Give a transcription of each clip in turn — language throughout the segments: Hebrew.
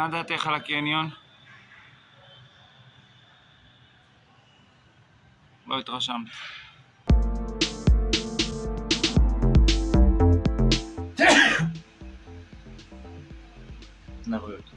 מה דעתך על הקניון? לא התרשמת. לבריאות.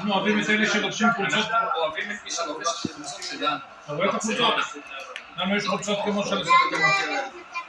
אנחנו אוהבים את אלה שלובשים חולצות, אוהבים את מי שלובש חולצות שלנו. אתה רואה את החולצות? לנו יש חולצות כמו של הסרטים.